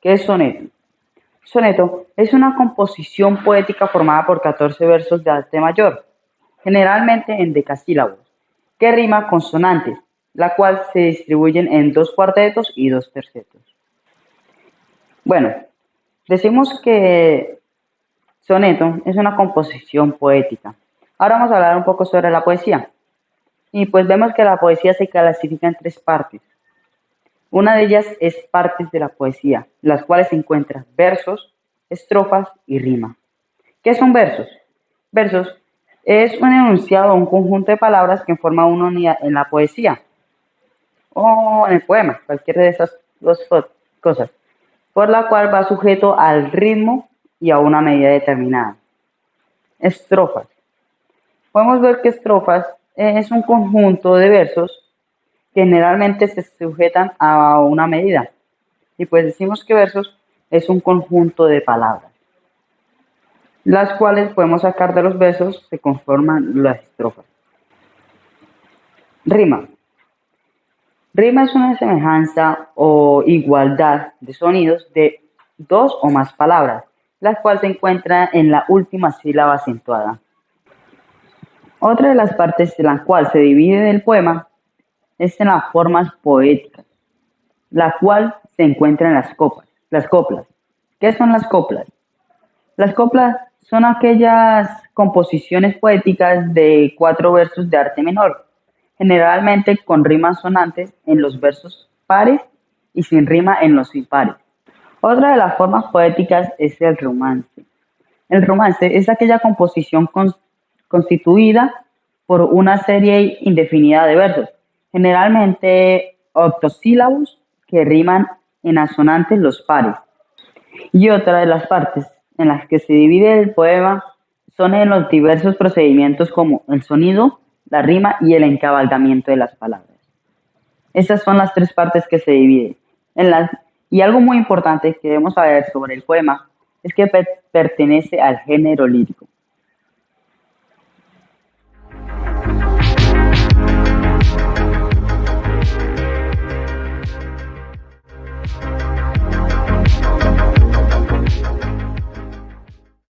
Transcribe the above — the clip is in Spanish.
¿Qué es soneto? Soneto es una composición poética formada por 14 versos de arte mayor, generalmente en decasílabos, que rima consonantes, la cual se distribuyen en dos cuartetos y dos tercetos. Bueno, decimos que soneto es una composición poética. Ahora vamos a hablar un poco sobre la poesía. Y pues vemos que la poesía se clasifica en tres partes. Una de ellas es partes de la poesía, las cuales se encuentran versos, estrofas y rima. ¿Qué son versos? Versos es un enunciado un conjunto de palabras que forma una unidad en la poesía o en el poema, cualquiera de esas dos cosas, por la cual va sujeto al ritmo y a una medida determinada. Estrofas. Podemos ver que estrofas es un conjunto de versos generalmente se sujetan a una medida. Y pues decimos que versos es un conjunto de palabras, las cuales podemos sacar de los versos, se conforman las estrofas. Rima. Rima es una semejanza o igualdad de sonidos de dos o más palabras, las cuales se encuentran en la última sílaba acentuada. Otra de las partes de la cual se divide el poema es en las formas poéticas, la cual se encuentra en las copas. Las coplas. ¿Qué son las coplas? Las coplas son aquellas composiciones poéticas de cuatro versos de arte menor, generalmente con rimas sonantes en los versos pares y sin rima en los impares. Otra de las formas poéticas es el romance. El romance es aquella composición constituida por una serie indefinida de versos, generalmente octosílabos que riman en asonantes los pares. Y otra de las partes en las que se divide el poema son en los diversos procedimientos como el sonido, la rima y el encabalgamiento de las palabras. Esas son las tres partes que se dividen. En las, y algo muy importante que debemos saber sobre el poema es que pertenece al género lírico.